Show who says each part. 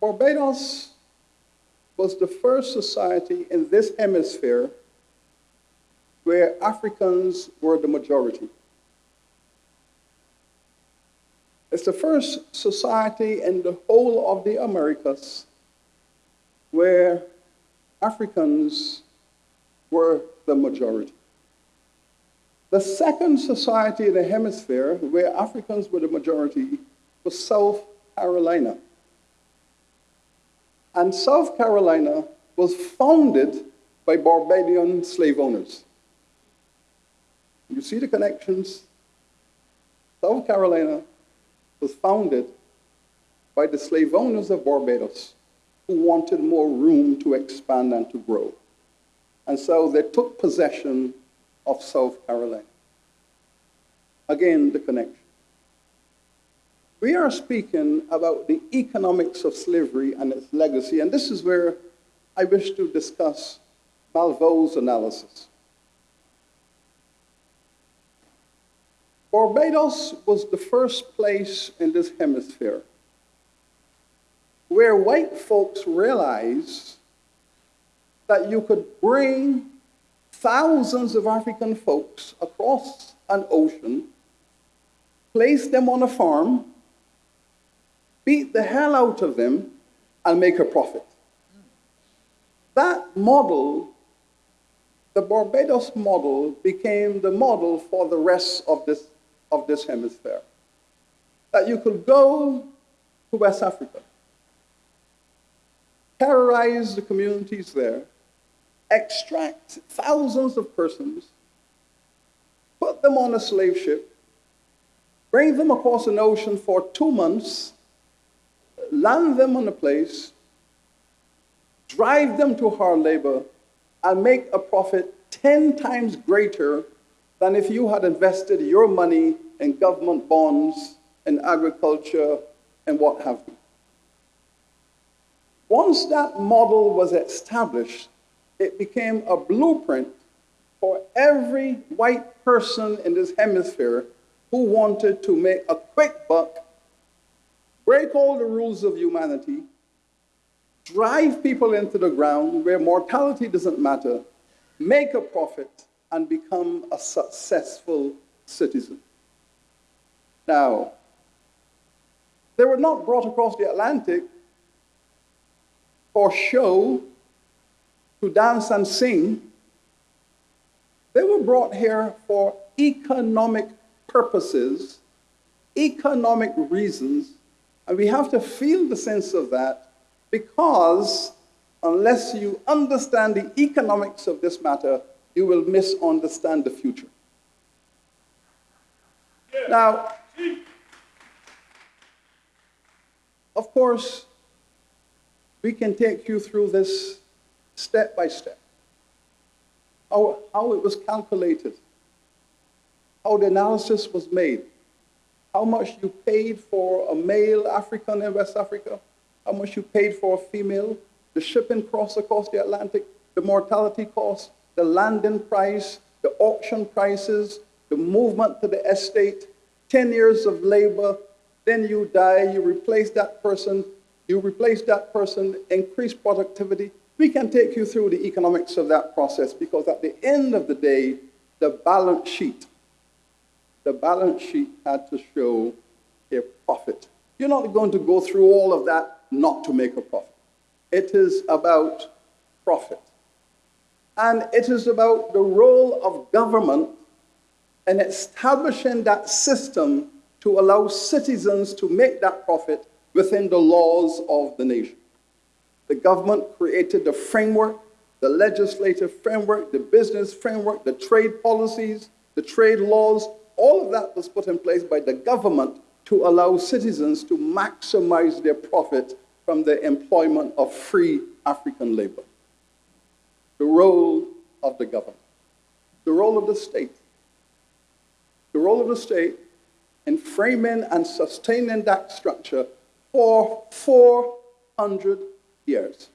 Speaker 1: Barbados was the first society in this hemisphere where Africans were the majority. It's the first society in the whole of the Americas where Africans were the majority. The second society in the hemisphere where Africans were the majority was South Carolina. And South Carolina was founded by Barbadian slave owners. You see the connections? South Carolina was founded by the slave owners of Barbados who wanted more room to expand and to grow. And so they took possession of South Carolina. Again, the connection. We are speaking about the economics of slavery and its legacy, and this is where I wish to discuss Malveaux's analysis. Barbados was the first place in this hemisphere where white folks realized that you could bring thousands of African folks across an ocean, place them on a farm, beat the hell out of them, and make a profit. That model, the Barbados model, became the model for the rest of this of this hemisphere. That you could go to West Africa, terrorize the communities there, extract thousands of persons, put them on a slave ship, bring them across an ocean for two months, land them on a place, drive them to hard labor, and make a profit 10 times greater than if you had invested your money in government bonds, in agriculture, and what have you. Once that model was established, it became a blueprint for every white person in this hemisphere who wanted to make a quick buck, break all the rules of humanity, drive people into the ground where mortality doesn't matter, make a profit, and become a successful citizen. Now, they were not brought across the Atlantic for show, to dance and sing. They were brought here for economic purposes, economic reasons, and we have to feel the sense of that because unless you understand the economics of this matter, you will misunderstand the future. Now, of course, we can take you through this step by step. How, how it was calculated, how the analysis was made, how much you paid for a male African in West Africa, how much you paid for a female, the shipping cost across the Atlantic, the mortality cost, the landing price, the auction prices, the movement to the estate, 10 years of labor, then you die, you replace that person, you replace that person, increase productivity. We can take you through the economics of that process because at the end of the day, the balance sheet, the balance sheet had to show a profit. You're not going to go through all of that not to make a profit. It is about profit. And it is about the role of government in establishing that system to allow citizens to make that profit within the laws of the nation. The government created the framework, the legislative framework, the business framework, the trade policies, the trade laws, all of that was put in place by the government to allow citizens to maximize their profit from the employment of free African labor the role of the government, the role of the state. The role of the state in framing and sustaining that structure for 400 years.